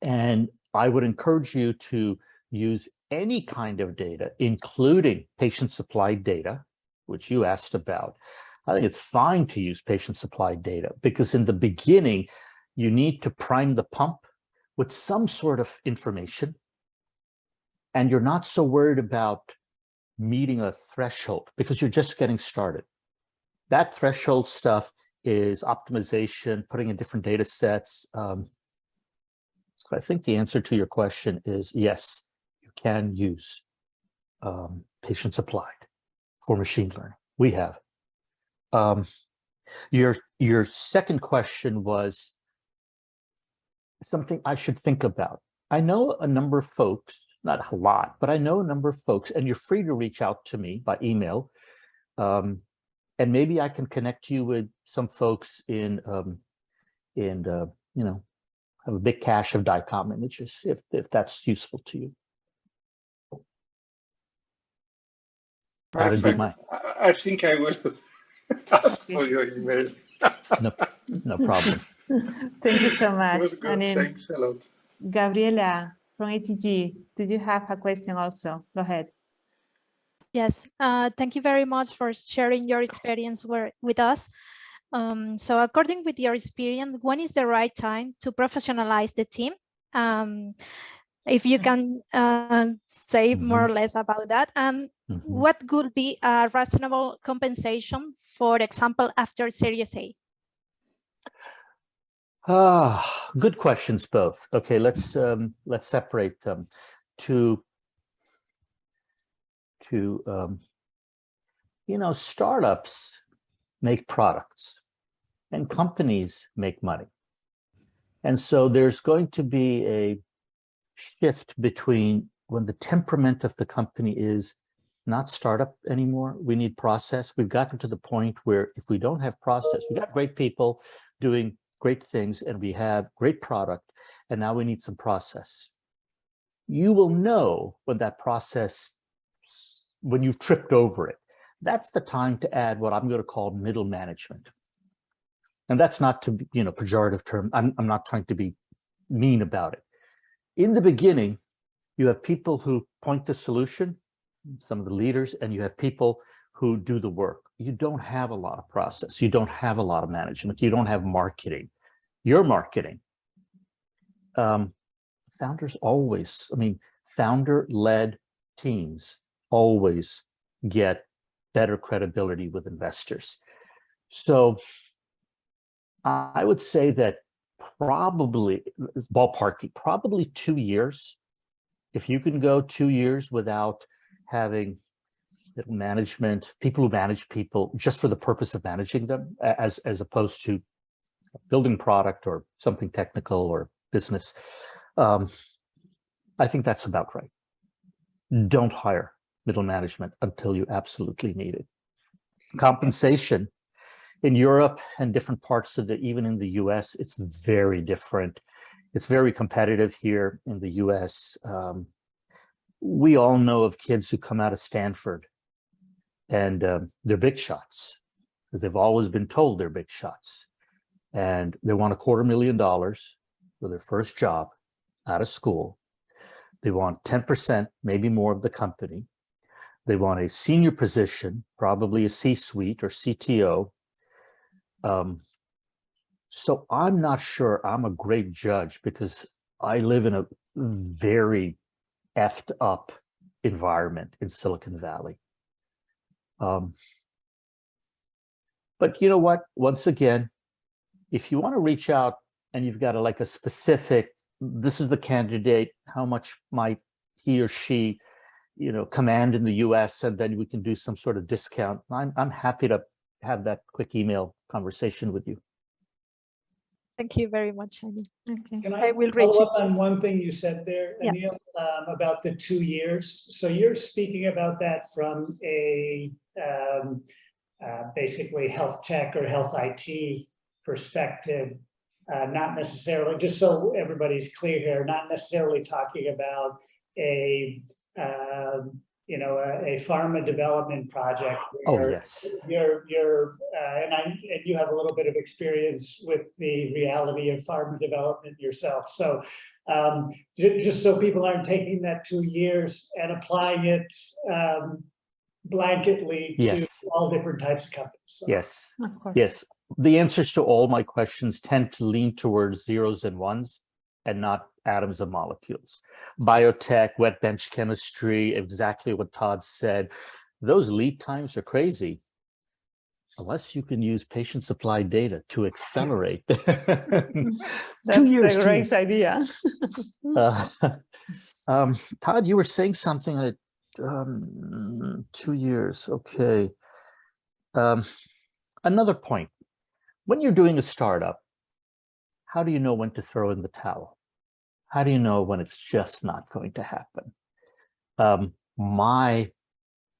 And I would encourage you to use any kind of data, including patient supplied data, which you asked about. I think it's fine to use patient supplied data because in the beginning, you need to prime the pump with some sort of information. And you're not so worried about meeting a threshold because you're just getting started. That threshold stuff is optimization, putting in different data sets. Um, I think the answer to your question is yes, you can use um, patient supplied. for machine learning. We have. Um, your, your second question was something I should think about. I know a number of folks, not a lot, but I know a number of folks, and you're free to reach out to me by email. Um, and maybe I can connect you with some folks in, um, in, uh, you know, have a big cache of DICOM images, if, if that's useful to you. That'd be Perfect. my, I, I think I will ask for your email. no problem. Thank you so much. Good, good. And then Thanks a lot. Gabriela from ATG, did you have a question also? Go ahead. Yes, uh, thank you very much for sharing your experience with us. Um, so according with your experience, when is the right time to professionalize the team? Um, if you can uh, say more or less about that, and Mhm. what could be a reasonable compensation, for example, after Series A? Ah, good questions both. Okay, let's um let's separate them to to um you know startups make products and companies make money. And so there's going to be a shift between when the temperament of the company is not startup anymore, we need process. We've gotten to the point where if we don't have process, we got great people doing great things and we have great product and now we need some process. You will know when that process, when you've tripped over it, that's the time to add what I'm going to call middle management. And that's not to be, you know, pejorative term. I'm, I'm not trying to be mean about it. In the beginning, you have people who point the solution, some of the leaders, and you have people who do the work. You don't have a lot of process. You don't have a lot of management. You don't have marketing. Your marketing. Um, founders always, I mean, founder-led teams always get better credibility with investors. So I would say that probably, ballparking, probably two years. If you can go two years without having management, people who manage people just for the purpose of managing them, as, as opposed to building product or something technical or business. Um, I think that's about right. Don't hire middle management until you absolutely need it. Compensation in Europe and different parts of the, even in the US, it's very different. It's very competitive here in the US. Um, we all know of kids who come out of Stanford and um, they're big shots because they've always been told they're big shots and they want a quarter million dollars for their first job out of school. They want 10%, maybe more of the company. They want a senior position, probably a C-suite or CTO. Um, so I'm not sure I'm a great judge because I live in a very effed up environment in Silicon Valley. Um, but you know what? Once again, if you want to reach out and you've got a, like a specific, this is the candidate, how much might he or she, you know, command in the US, and then we can do some sort of discount. I'm, I'm happy to have that quick email conversation with you. Thank you very much, Annie. Okay. Can I I will reach follow up on one thing you said there, Yeah. Anil, um, about the two years? So you're speaking about that from a um, uh, basically health tech or health IT perspective, uh, not necessarily, just so everybody's clear here, not necessarily talking about a, um, you know, a, a pharma development project. Oh, yes. you're, you're, uh, and I, and you have a little bit of experience with the reality of pharma development yourself. So um, ju- just so people aren't taking that two years and applying it um, blanketly to all different types of companies. So- Yes. Of course. Yes, the answers to all my questions tend to lean towards zeros and ones and not atoms of molecules. Biotech, wet bench chemistry, exactly what Todd said. Those lead times are crazy. Unless you can use patient supply data to accelerate. Two That's years, a great idea. Uh, um, Todd, you were saying something that um, two years, okay. Um, another point, when you're doing a startup, how do you know when to throw in the towel? How do you know when it's just not going to happen? Um, my,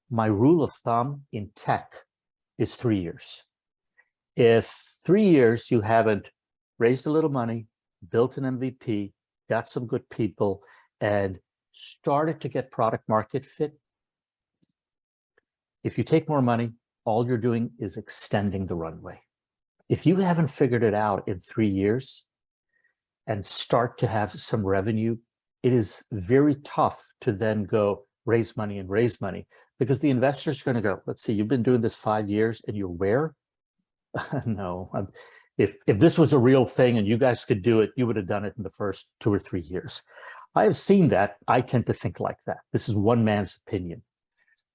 my rule of thumb in tech is three years. If three years you haven't raised a little money, built an MVP, got some good people, and started to get product market fit, if you take more money, all you're doing is extending the runway. If you haven't figured it out in three years and start to have some revenue, it is very tough to then go raise money and raise money because the investors are going to go, let's see, you've been doing this five years and you're where? no, I'm- if, if this was a real thing and you guys could do it, you would have done it in the first two or three years. I have seen that. I tend to think like that. This is one man's opinion.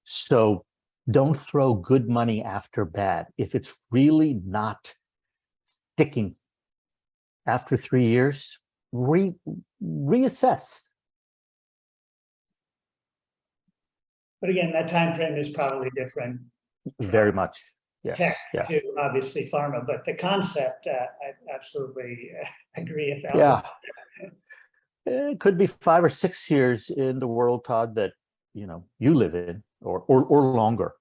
So don't throw good money after bad. If it's really not sticking after three years, re reassess. But again, that time frame is probably different Very much. Yes. tech Yeah. to obviously pharma, but the concept, uh, I absolutely uh, agree a thousand. Yeah. It could be five or six years in the world, Todd, that you know you live in, or or or longer.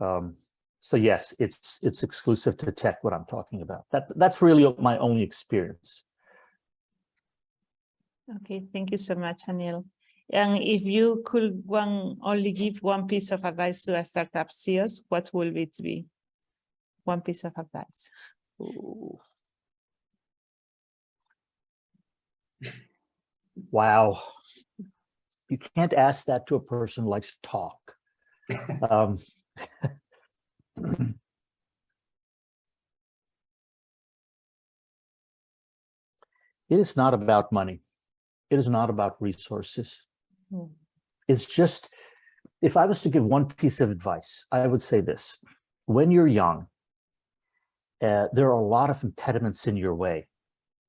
Um, so yes, it's it's exclusive to tech. What I'm talking about. That that's really my only experience. Okay, thank you so much, Anil. And if you could one only give one piece of advice to a startup CEOs, what will it be? One piece of advice. Ooh. Wow. You can't ask that to a person who likes to talk. Um, It is not about money. It is not about resources. Hmm. It's just, if I was to give one piece of advice, I would say this. When you're young, uh, there are a lot of impediments in your way.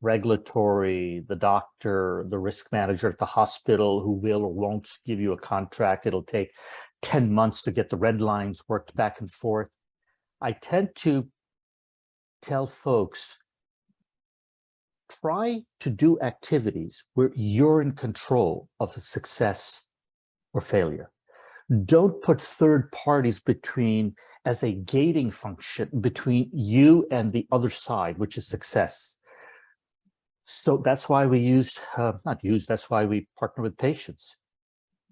Regulatory, the doctor, the risk manager at the hospital who will or won't give you a contract. It'll take 10 months to get the red lines worked back and forth. I tend to tell folks, try to do activities where you're in control of success or failure. Don't put third parties between as a gating function between you and the other side, which is success. So that's why we use, uh, not use, that's why we partner with patients.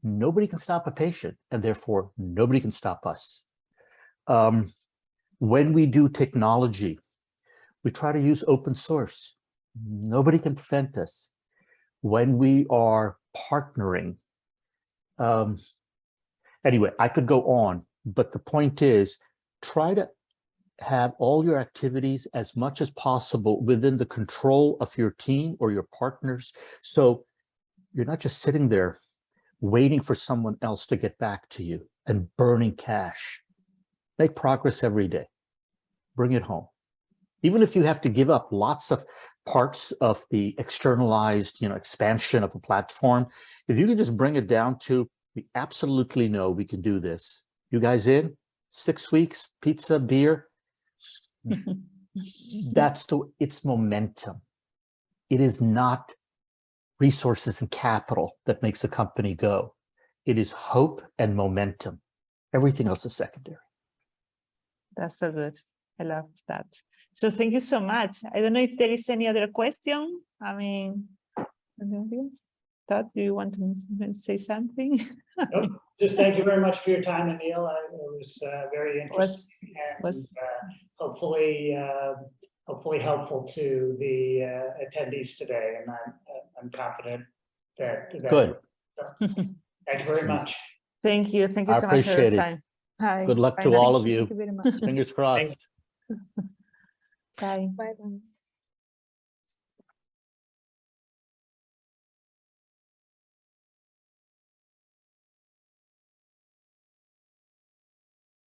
Nobody can stop a patient and therefore nobody can stop us. Um, when we do technology, we try to use open source. Nobody can prevent us. When we are partnering, um, anyway, I could go on, but the point is try to have all your activities as much as possible within the control of your team or your partners. So you're not just sitting there waiting for someone else to get back to you and burning cash. Make progress every day. Bring it home. Even if you have to give up lots of parts of the externalized, you know, expansion of a platform, if you can just bring it down to, we absolutely know we can do this. You guys in? Six weeks, pizza, beer. That's the, it's momentum. It is not resources and capital that makes a company go. It is hope and momentum. Everything else is secondary. That's so good. I love that. So thank you so much. I don't know if there is any other question. I mean, in the audience. Todd, do you want to say something? Nope. Just thank you very much for your time, Anil. I- It was uh, very Was- interesting and was- uh, hopefully, uh, hopefully helpful to the uh, attendees today. And I'm, uh, I'm confident that. that- Good. Thank you very much. Thank you. Thank you I so much for your appreciate it. time. Hi. Good luck Bye to now. all of you. Thank you very much. Fingers crossed. Bye. Bye bye.